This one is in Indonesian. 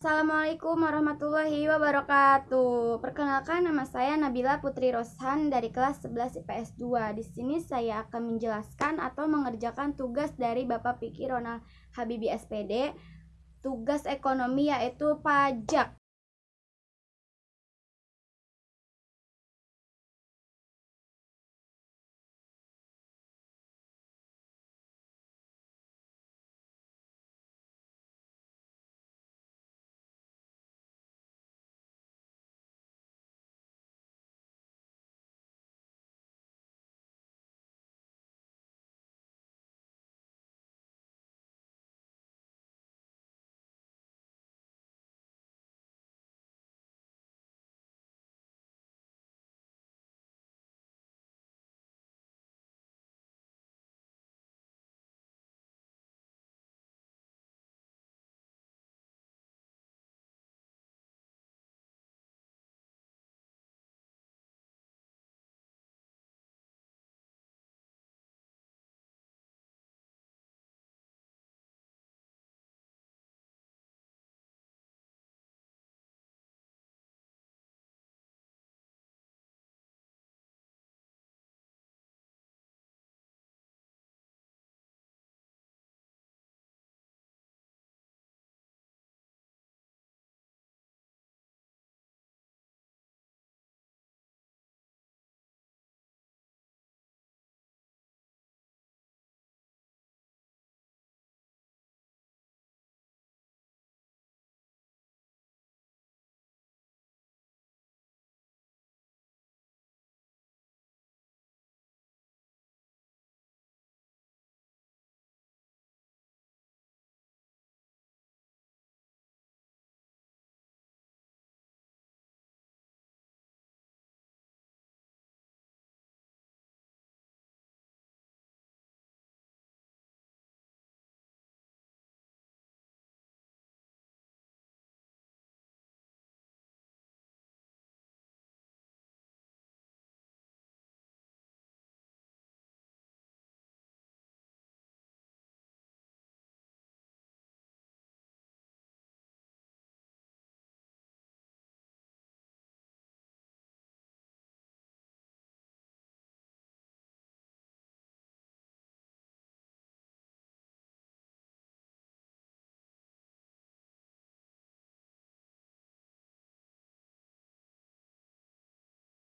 Assalamualaikum warahmatullahi wabarakatuh. Perkenalkan nama saya Nabila Putri Roshan dari kelas 11 IPS 2. Di sini saya akan menjelaskan atau mengerjakan tugas dari Bapak Piki Ronald Habibi SPD. Tugas ekonomi yaitu pajak.